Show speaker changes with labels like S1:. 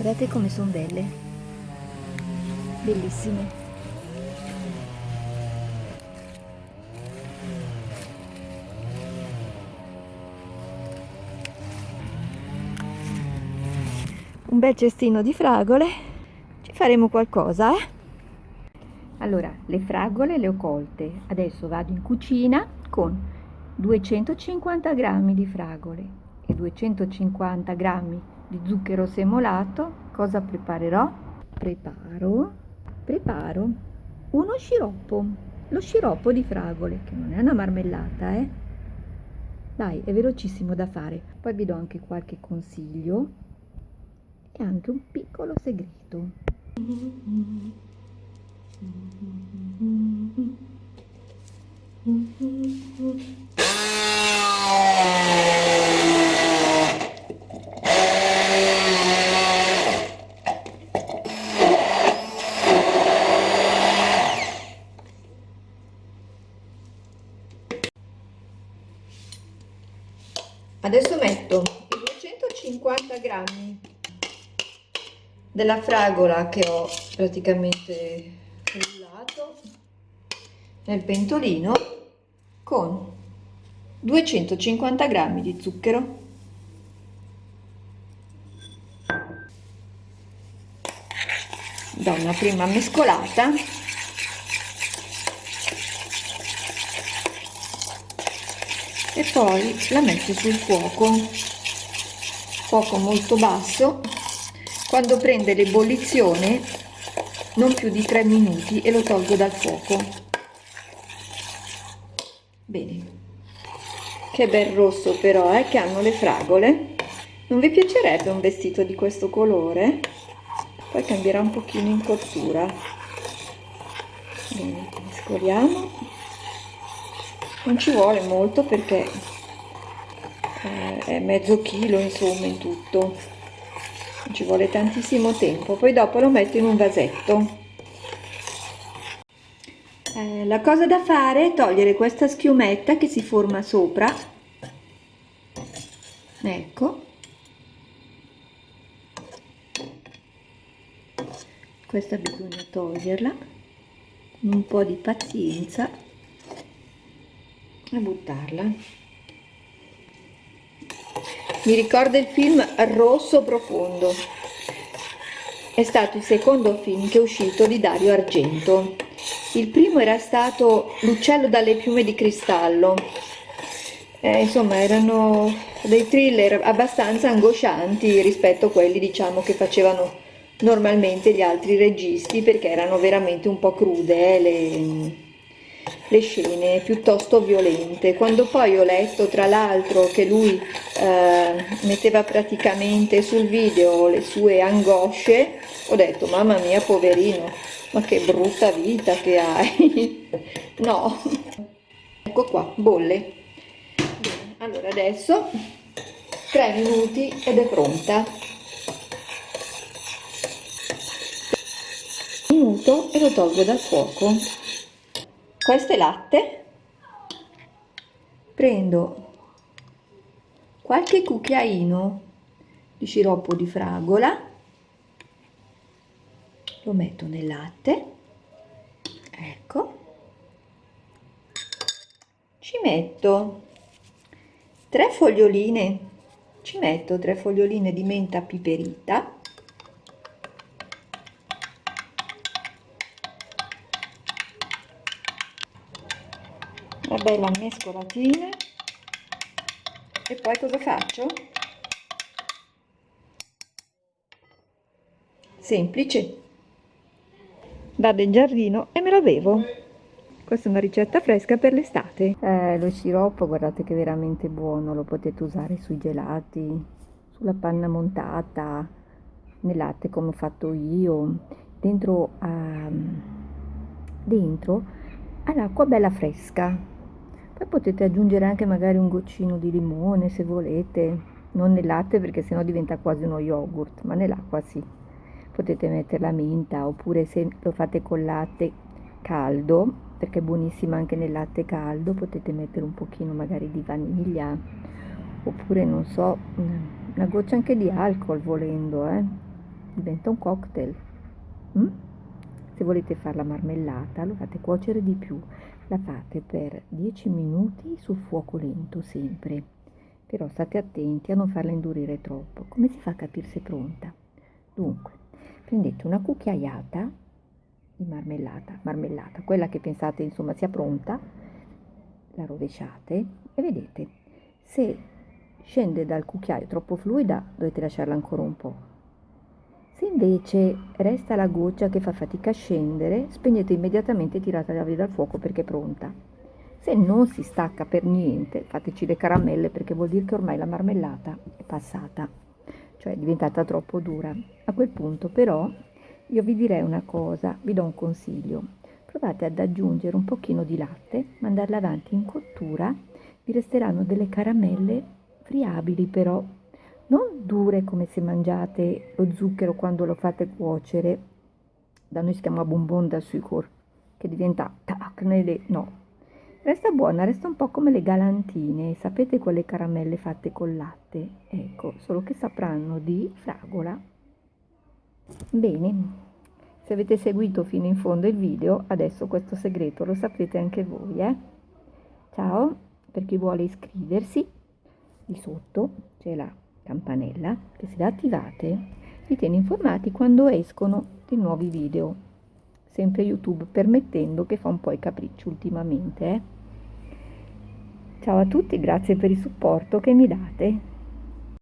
S1: guardate come sono belle? Bellissime. Un bel cestino di fragole. Ci faremo qualcosa eh? allora le fragole le ho colte. Adesso vado in cucina con 250 grammi di fragole e 250 grammi di zucchero semolato cosa preparerò? Preparo preparo uno sciroppo lo sciroppo di fragole che non è una marmellata eh. Dai è velocissimo da fare. Poi vi do anche qualche consiglio e anche un piccolo segreto. Adesso metto i 250 grammi della fragola che ho praticamente frullato nel pentolino con 250 grammi di zucchero. Do una prima mescolata e poi la metto sul fuoco. Fuoco molto basso. Quando prende l'ebollizione non più di 3 minuti e lo tolgo dal fuoco. Bene. Che bel rosso però eh, che hanno le fragole. Non vi piacerebbe un vestito di questo colore? Poi cambierà un pochino in cottura. Bene mescoliamo non ci vuole molto perché eh, è mezzo chilo insomma in tutto. Ci vuole tantissimo tempo. Poi dopo lo metto in un vasetto. Eh, la cosa da fare è togliere questa schiumetta che si forma sopra. Ecco. Questa bisogna toglierla. Un po' di pazienza e buttarla mi ricorda il film Rosso Profondo. È stato il secondo film che è uscito di Dario Argento. Il primo era stato L'uccello dalle piume di cristallo. Eh, insomma, erano dei thriller abbastanza angoscianti rispetto a quelli, diciamo, che facevano normalmente gli altri registi, perché erano veramente un po' crude, eh, le le scene piuttosto violente. Quando poi ho letto tra l'altro che lui eh, metteva praticamente sul video le sue angosce, ho detto mamma mia poverino, ma che brutta vita che hai. no, ecco qua, bolle. Bene, allora adesso 3 minuti ed è pronta. Minuto e lo tolgo dal fuoco questo è latte. Prendo qualche cucchiaino di sciroppo di fragola. Lo metto nel latte. Ecco. Ci metto tre foglioline. Ci metto tre foglioline di menta piperita bella mescolatina e poi cosa faccio? semplice. Vado in giardino e me lo bevo. Questa è una ricetta fresca per l'estate. Eh, lo sciroppo guardate che è veramente buono lo potete usare sui gelati sulla panna montata nel latte come ho fatto io dentro, uh, dentro all'acqua bella fresca poi potete aggiungere anche magari un goccino di limone se volete non nel latte perché sennò diventa quasi uno yogurt ma nell'acqua sì potete mettere la menta oppure se lo fate col latte caldo perché è buonissima anche nel latte caldo potete mettere un pochino magari di vaniglia oppure non so una goccia anche di alcol volendo eh diventa un cocktail. Mm? Se volete fare la marmellata lo fate cuocere di più, la fate per 10 minuti sul fuoco lento sempre, però state attenti a non farla indurire troppo. Come si fa a capire se è pronta? Dunque, prendete una cucchiaiata di marmellata, marmellata, quella che pensate insomma sia pronta, la rovesciate e vedete se scende dal cucchiaio troppo fluida dovete lasciarla ancora un po'. Se invece resta la goccia che fa fatica a scendere, spegnete immediatamente e tiratela via dal fuoco perché è pronta. Se non si stacca per niente, fateci le caramelle perché vuol dire che ormai la marmellata è passata, cioè è diventata troppo dura. A quel punto però io vi direi una cosa, vi do un consiglio. Provate ad aggiungere un pochino di latte, mandarla avanti in cottura, vi resteranno delle caramelle friabili però, non dure come se mangiate lo zucchero quando lo fate cuocere, da noi si chiama bonbon da sucor, che diventa tac, no. Resta buona, resta un po' come le galantine, sapete quelle caramelle fatte col latte? Ecco, solo che sapranno di fragola Bene, se avete seguito fino in fondo il video, adesso questo segreto lo saprete anche voi, eh? Ciao, per chi vuole iscriversi, di sotto c'è la campanella che se la attivate vi tiene informati quando escono dei nuovi video, sempre YouTube permettendo che fa un po' i capricci ultimamente, eh? Ciao a tutti, grazie per il supporto che mi date.